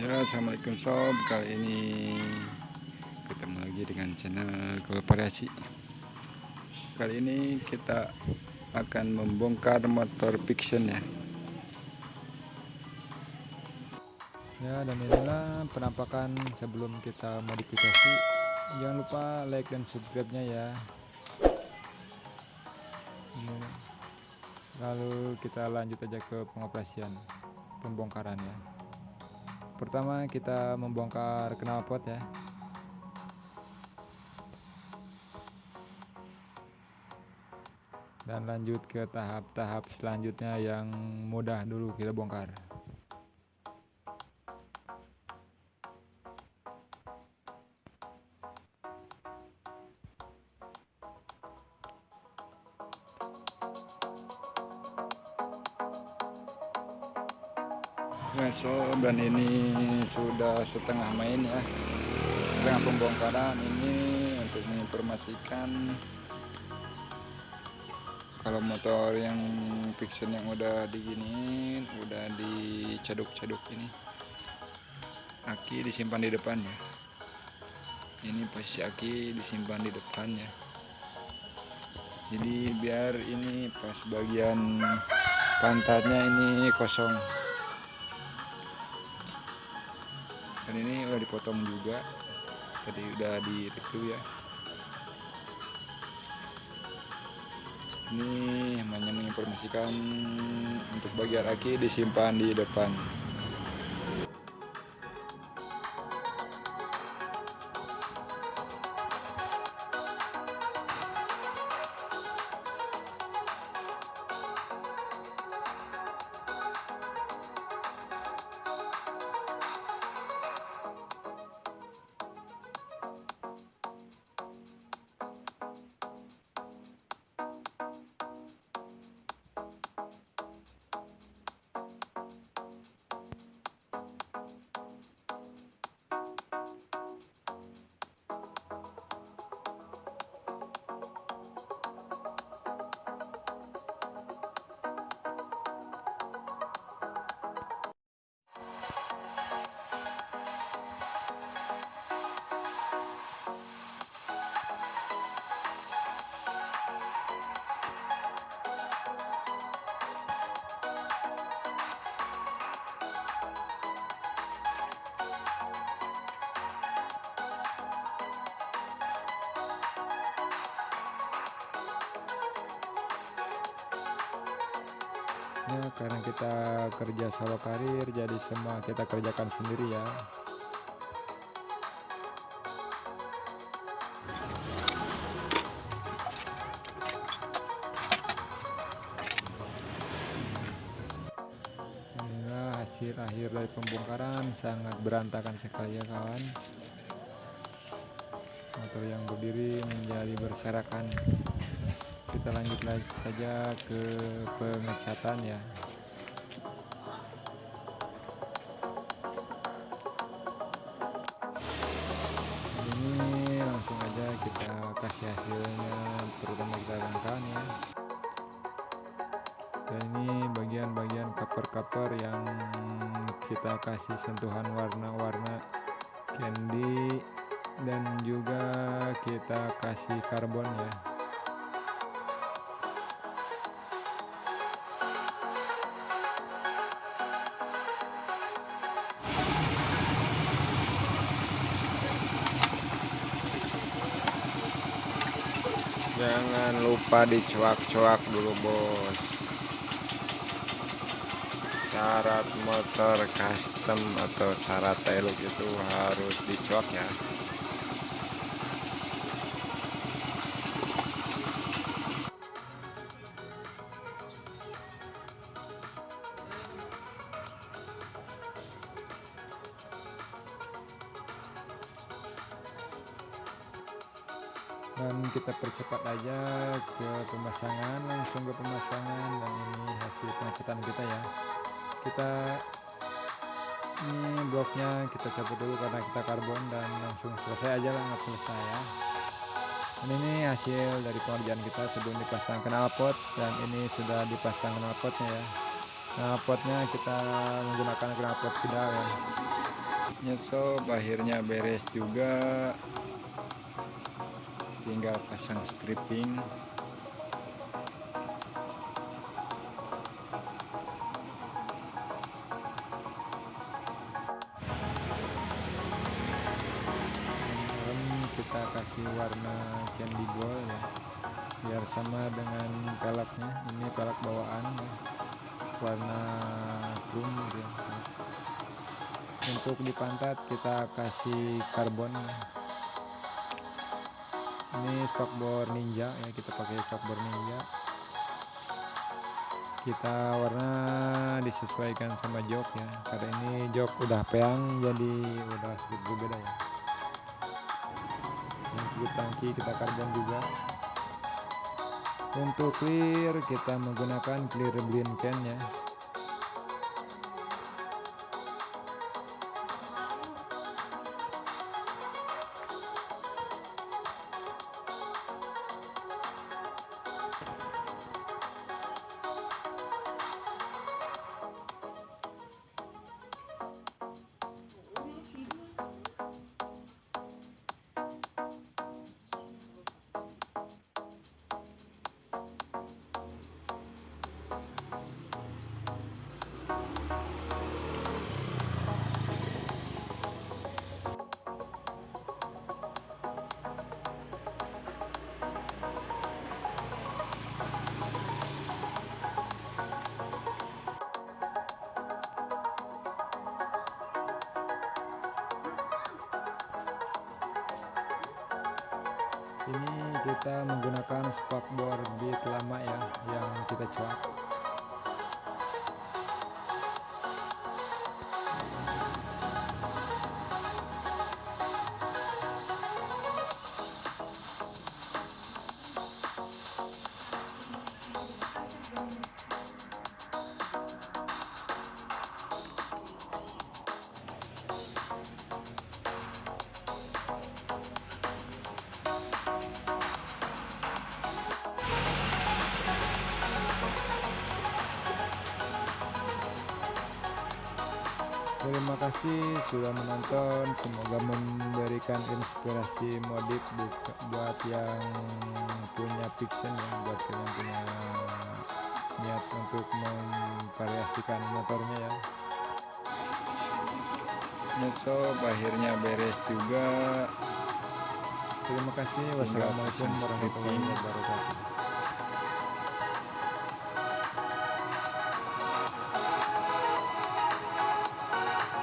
Ya assalamualaikum sob. Kali ini ketemu lagi dengan channel kooperasi kali ini kita akan membongkar motor fiction ya. Ya dan inilah penampakan sebelum kita modifikasi. Jangan lupa like dan subscribe nya ya lalu kita lanjut aja ke pengoperasian pembongkaran ya pertama kita membongkar knalpot ya. Dan lanjut ke tahap-tahap selanjutnya yang mudah dulu kita bongkar So dan ini sudah setengah main ya. Setengah pembongkaran. Ini untuk menginformasikan kalau motor yang fiction yang udah diginiin udah dicaduk-caduk ini aki disimpan di depan ya. Ini posisi aki disimpan di depan ya. Jadi biar ini pas bagian pantatnya ini kosong dan ini udah dipotong juga. Tadi udah di review ya. Ini hanya menginformasikan untuk bagian aki disimpan di depan ya karena kita kerja solo karir jadi semua kita kerjakan sendiri ya. Inilah hasil akhir dari pembongkaran sangat berantakan sekali ya kawan. Motor yang berdiri menjadi berserakan kita lanjut lagi saja ke pengecatan ya. Ini langsung aja kita kasih hasilnya terutama kita rangkaian ya. Dan ini bagian-bagian cover-cover yang kita kasih sentuhan warna-warna candy dan juga kita kasih karbon ya jangan lupa dicuak-cuak dulu bos. Syarat motor custom atau syarat tailuk itu harus dicuak ya dan kita percepat aja ke pemasangan langsung ke pemasangan. Dan ini hasil pengecetan kita ya. Kita ini bloknya kita cabut dulu karena kita karbon dan langsung selesai aja lah nggak selesai ya. Dan ini hasil dari pengerjaan kita sebelum dipasang knalpot. Dan ini sudah dipasang knalpotnya ya. Knalpotnya kita menggunakan knalpot pedal ya. Sob akhirnya beres juga tinggal pasang stripping kita kasih warna candy gold ya biar sama dengan peleknya ini pelek bawaan ya. warna chrome gitu ya. untuk di pantat kita kasih karbon ya. Ini shockbore ninja ya kita pakai shockbore ninja. Kita warna disesuaikan sama jok ya. Karena ini jok udah peang jadi udah sedikit berbeda ya. Untuk tangki kita karbon juga. Untuk clear kita menggunakan clear blind can ya ini kita menggunakan spakbor beat lama ya yang kita cuak Terima kasih sudah menonton. Semoga memberikan inspirasi modif bu- buat yang punya fiction ya, buat yang punya niat untuk memvariasikan motornya ya. sob akhirnya beres juga Terima kasih. Wassalamualaikum warahmatullahi wabarakatuh.